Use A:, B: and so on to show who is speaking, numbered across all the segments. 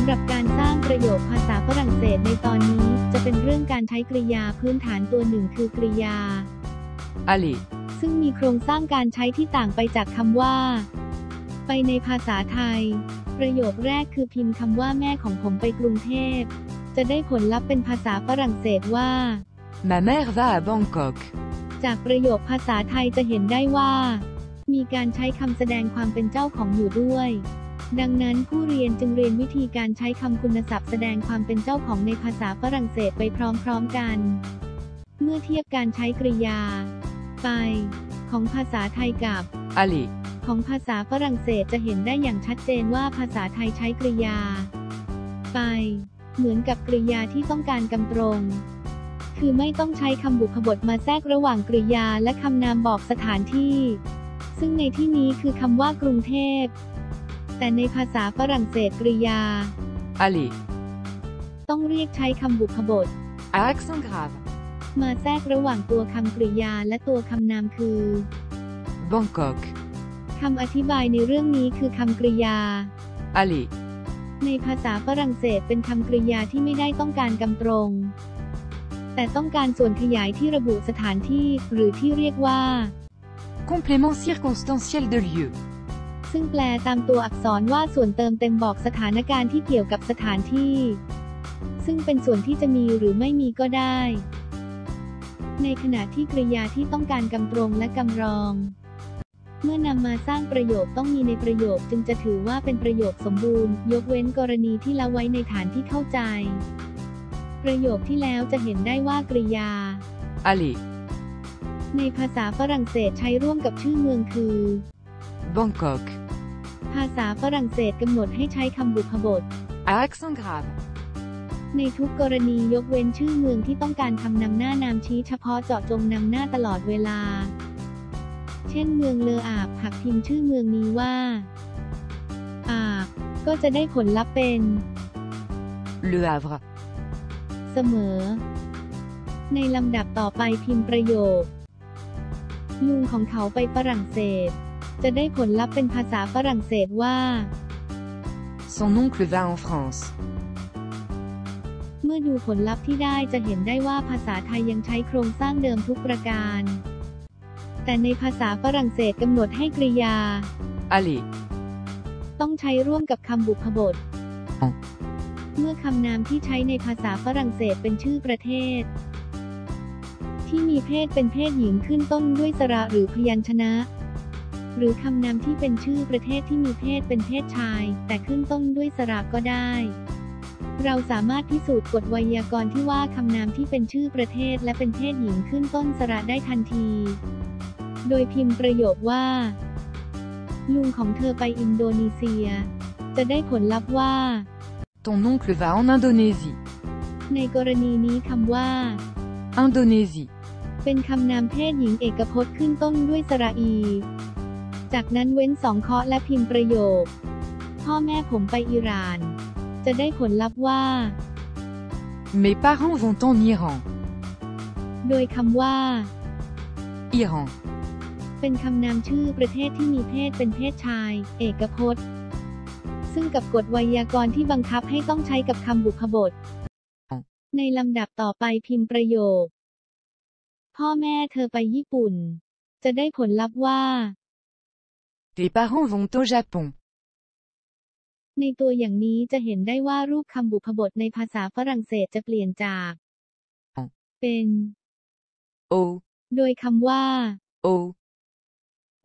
A: ำหรับการสร้างประโยคภาษาฝรั่งเศสในตอนนี้ จะเป็นเรื่องการใช้กริยาพื้นฐานตัวหนึ่งคือกริยา
B: aller,
A: ซึ่งมีโครงสร้างการใช้ที่ต่างไปจากคำว่า ไปในภาษาไทย ประโยคแรกคือพิมพ์คำว่าแม่ของผมไปกรุงเทพ จะได้ผลลัพธ์เป็นภาษาฝรั่งเศสว่า
B: ma mère va à Bangkok,
A: จากประโยคภาษาไทยจะเห็นได้ว่า มีการใช้คำแสดงความเป็นเจ้าของอยู่ด้วย ดังนั้นผู้เรียนจึงเรียนวิธีการใช้คำคุณศัพท์แสดงความเป็นเจ้าของในภาษาฝรั่งเศสไปพร้อมๆกัน เมื่อเทียบการใช้กริยา ไป ของภาษาไทยกับ
B: aller,
A: ของภาษาฝรั่งเศสจะเห็นได้อย่างชัดเจนว่าภาษาไทยใช้กริยา ไป เหมือนกับกริยาที่ต้องการกำตรง คือไม่ต้องใช้คำบุพบทมาแทรกระหว่างกริยาและคำนามบอกสถานที่ ซึ่งในที่นี้คือคำว่ากรุงเทพ แต่ในภาษาฝรั่งเศสกริยา
B: aller,
A: ต้องเรียกใช้คำบุพบท
B: à accent grave,
A: มาแทรกระหว่างตัวคำกริยาและตัวคำนามคือ
B: Bangkok,
A: คำอธิบายในเรื่องนี้คือคำกริยา
B: aller,
A: ในภาษาฝรั่งเศสเป็นคำกริยาที่ไม่ได้ต้องการกำตรง แต่ต้องการส่วนขยายที่ระบุสถานที่ หรือที่เรียกว่า
B: complément circonstanciel de lieu,
A: ซึ่งแปลตามตัวอักษรว่าส่วนเติมเต็มบอกสถานการณ์ที่เกี่ยวกับสถานที่ ซึ่งเป็นส่วนที่จะมีหรือไม่มีก็ได้ ในขณะที่กริยาที่ต้องการกำตรงและกำรอง เมื่อนำมาสร้างประโยคต้องมีในประโยคจึงจะถือว่าเป็นประโยคสมบูรณ์ ยกเว้นกรณีที่ละไว้ในฐานที่เข้าใจ ประโยคที่แล้วจะเห็นได้ว่ากริยา
B: aller,
A: ในภาษาฝรั่งเศสใช้ร่วมกับชื่อเมืองคือ
B: Bangkok,
A: ภาษาฝรั่งเศสกำหนดให้ใช้คำบุพบท
B: à accent grave,
A: ในทุกกรณียกเว้นชื่อเมืองที่ต้องการคำนำหน้านามชี้เฉพาะเจาะจงนำหน้าตลอดเวลา เช่นเมืองเลออาบหากพิมพ์ชื่อเมืองนี้ว่า อาบ ก็จะได้ผลลัพธ์เป็น
B: Le Havre,
A: เสมอ ในลำดับต่อไปพิมพ์ประโยค ลุงของเขาไปฝรั่งเศส จะได้ผลลัพธ์เป็นภาษาฝรั่งเศสว่า
B: son oncle va en France,
A: เมื่อดูผลลัพธ์ที่ได้จะเห็นได้ว่าภาษาไทยยังใช้โครงสร้างเดิมทุกประการ แต่ในภาษาฝรั่งเศสกำหนดให้กริยา
B: aller,
A: ต้องใช้ร่วมกับคำบุพบท
B: อ๋อ
A: เมื่อคำนามที่ใช้ในภาษาฝรั่งเศสเป็นชื่อประเทศ ที่มีเพศเป็นเพศหญิงขึ้นต้นด้วยสระหรือพยัญชนะ หรือคำนามที่เป็นชื่อประเทศที่มีเพศเป็นเพศชาย แต่ขึ้นต้นด้วยสระก็ได้ เราสามารถพิสูจน์กฎไวยากรณ์ที่ว่าคำนามที่เป็นชื่อประเทศและเป็นเพศหญิงขึ้นต้นสระได้ทันที โดยพิมพ์ประโยคว่า ลุงของเธอไปอินโดนีเซีย จะได้ผลลัพธ์ว่า
B: ton oncle va en Indonésie,
A: ในกรณีนี้คำว่า
B: Indonésie,
A: เป็นคำนามเพศหญิงเอกพจน์ขึ้นต้นด้วยสระอี จากนั้นเว้นสองเคราะห์และพิมพ์ประโยค พ่อแม่ผมไปอิหร่าน จะได้ผลลัพธ์ว่า
B: mes parents vont en Iran,
A: โดยคำว่า
B: Iran,
A: เป็นคำนามชื่อประเทศที่มีเพศเป็นเพศชาย เอกพจน์ ซึ่งกับกฎไวยากรณ์ที่บังคับให้ต้องใช้กับคำบุพบท ในลำดับต่อไปพิมพ์ประโยค พ่อแม่เธอไปญี่ปุ่น จะได้ผลลัพธ์ว่า
B: tes parents vont au Japon,
A: ในตัวอย่างนี้จะเห็นได้ว่ารูปคำบุพบทในภาษาฝรั่งเศสจะเปลี่ยนจาก
B: อ๋อ
A: เป็น
B: au,
A: โดยคำว่า
B: au,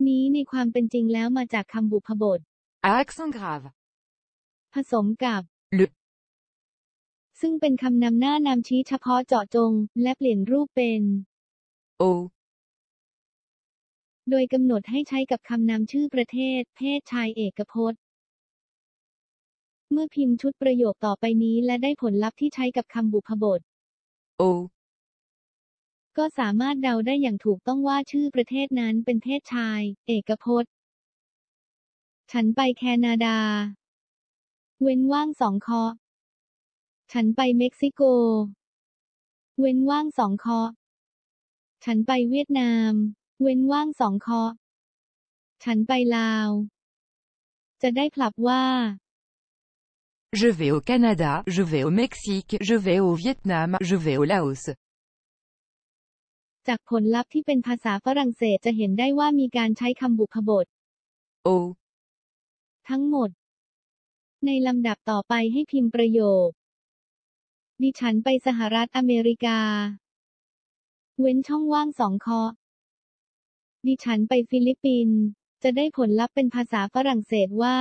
A: นี้ในความเป็นจริงแล้วมาจากคำบุพบท
B: à accent grave,
A: ผสมกับ
B: le,
A: ซึ่งเป็นคำนำหน้านามชี้เฉพาะเจาะจง และเปลี่ยนรูปเป็น
B: au,
A: โดยกำหนดให้ใช้กับคำนำชื่อประเทศ เพศชายเอกพจน์ เมื่อพิมพ์ชุดประโยคต่อไปนี้และได้ผลลัพธ์ที่ใช้กับคำบุพบท
B: au,
A: ก็สามารถเดาได้อย่างถูกต้องว่าชื่อประเทศนั้นเป็นเพศชาย เอกพจน์ ฉันไปแคนาดา เว้นว่างสองเคาะฉันไปเม็กซิโก เว้นว่างสองเคาะฉันไปเวียดนาม เว้นว่างสองเคาะฉันไปลาว จะได้ผลับว่า
B: Je vais au Canada, je vais au Mexique, je vais au Vietnam, je vais au Laos.
A: จากผลลัพธ์ที่เป็นภาษาฝรั่งเศสจะเห็นได้ว่ามีการใช้คำบุพบท
B: Au.
A: ทั้งหมด ในลำดับต่อไปให้พิมพ์ประโยค ดิฉันไปสหรัฐอเมริกา เว้นช่องว่างสองคอ ดิฉันไปฟิลิปปินส์จะได้ผลลัพธ์เป็นภาษาฝรั่งเศสว่า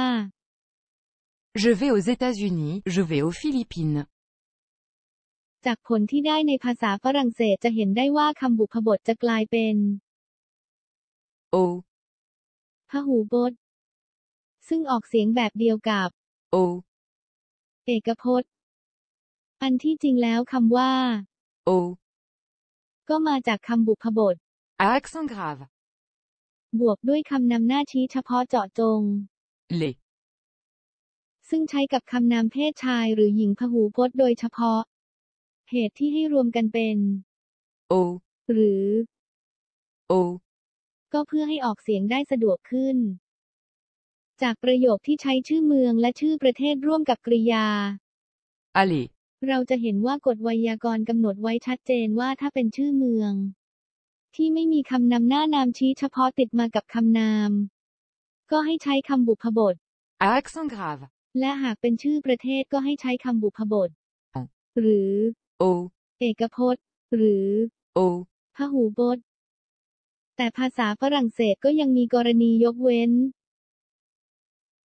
B: Je vais aux États-Unis, je vais aux Philippines.
A: จากผลที่ได้ในภาษาฝรั่งเศสจะเห็นได้ว่าคำบุพบทจะกลายเป็น
B: Au.
A: พหูพจน์ซึ่งออกเสียงแบบเดียวกับ
B: Au.
A: เอกพจน์ อันที่จริงแล้วคำว่า
B: Au.
A: ก็มาจากคำบุพบท
B: À accent grave.
A: บวกด้วยคำนำหน้าชี้เฉพาะเจาะจง
B: Les.
A: ซึ่งใช้กับคำนามเพศชายหรือหญิงพหูพจน์โดยเฉพาะ เหตุที่ให้รวมกันเป็น
B: Au.
A: หรือ
B: Au.
A: ก็เพื่อให้ออกเสียงได้สะดวกขึ้น จากประโยคที่ใช้ชื่อเมืองและชื่อประเทศร่วมกับกริยา
B: Allez.
A: เราจะเห็นว่ากฎไวยากรณ์กำหนดไว้ชัดเจนว่าถ้าเป็นชื่อเมือง ที่ไม่มีคำนำหน้านามชี้เฉพาะติดมากับคำนาม ก็ให้ใช้คำบุพบท
B: À accent grave.
A: และหากเป็นชื่อประเทศก็ให้ใช้คำบุพบท
B: อ๋อ
A: หรือ
B: Au.
A: เอกพจน์ หรือ
B: Au.
A: พหูพจน์แต่ภาษาฝรั่งเศสก็ยังมีกรณียกเว้น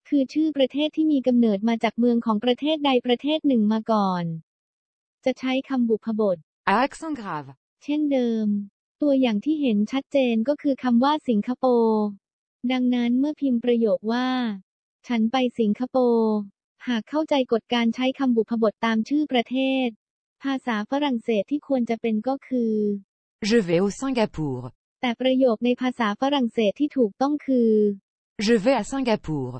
A: คือชื่อประเทศที่มีกำเนิดมาจากเมืองของประเทศใดประเทศหนึ่งมาก่อน จะใช้คำบุพบท
B: À accent grave.
A: เช่นเดิม ตัวอย่างที่เห็นชัดเจนก็คือคำว่าสิงคโปร์ดังนั้นเมื่อพิมพ์ประโยคว่า ฉันไปสิงคโปร์หากเข้าใจกฎการใช้คำบุพบทตามชื่อประเทศ ภาษาฝรั่งเศสที่ควรจะเป็นก็คือ
B: Je vais au Singapour.
A: แต่ประโยคในภาษาฝรั่งเศสที่ถูกต้องคือ
B: Je vais à Singapour.